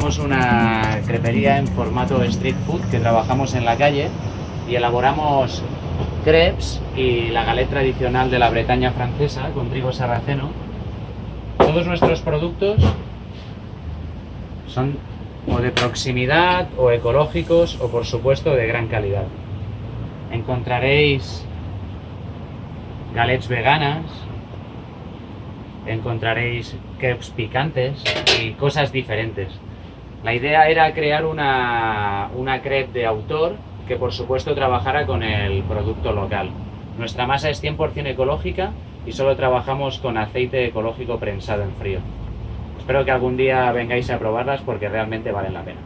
somos una crepería en formato street food que trabajamos en la calle y elaboramos crepes y la galette tradicional de la Bretaña francesa con trigo sarraceno. Todos nuestros productos son o de proximidad o ecológicos o por supuesto de gran calidad. Encontraréis galets veganas, encontraréis crepes picantes y cosas diferentes. La idea era crear una, una crepe de autor que por supuesto trabajara con el producto local. Nuestra masa es 100% ecológica y solo trabajamos con aceite ecológico prensado en frío. Espero que algún día vengáis a probarlas porque realmente valen la pena.